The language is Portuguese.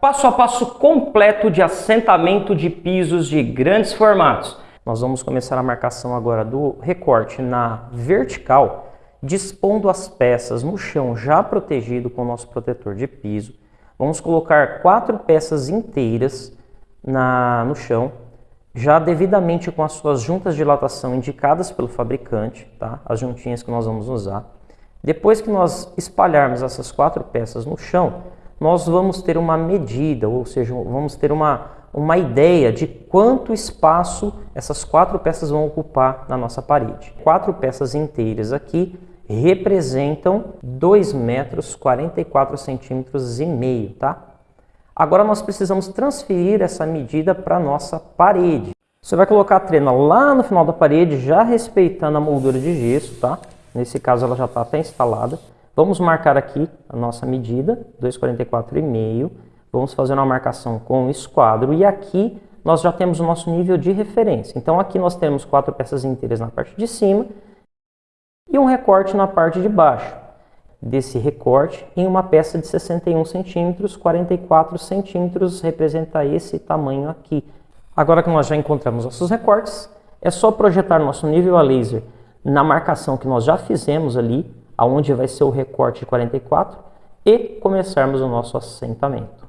passo a passo completo de assentamento de pisos de grandes formatos. Nós vamos começar a marcação agora do recorte na vertical, dispondo as peças no chão já protegido com o nosso protetor de piso. Vamos colocar quatro peças inteiras na, no chão, já devidamente com as suas juntas de dilatação indicadas pelo fabricante, tá? as juntinhas que nós vamos usar. Depois que nós espalharmos essas quatro peças no chão, nós vamos ter uma medida, ou seja, vamos ter uma, uma ideia de quanto espaço essas quatro peças vão ocupar na nossa parede. Quatro peças inteiras aqui representam 2 metros 44 centímetros e meio, tá? Agora nós precisamos transferir essa medida para a nossa parede. Você vai colocar a trena lá no final da parede, já respeitando a moldura de gesso, tá? Nesse caso ela já está até instalada. Vamos marcar aqui a nossa medida, 2,44,5. Vamos fazer uma marcação com esquadro e aqui nós já temos o nosso nível de referência. Então aqui nós temos quatro peças inteiras na parte de cima e um recorte na parte de baixo. Desse recorte em uma peça de 61 centímetros, 44 centímetros representa esse tamanho aqui. Agora que nós já encontramos nossos recortes, é só projetar nosso nível a laser na marcação que nós já fizemos ali aonde vai ser o recorte de 44 e começarmos o nosso assentamento.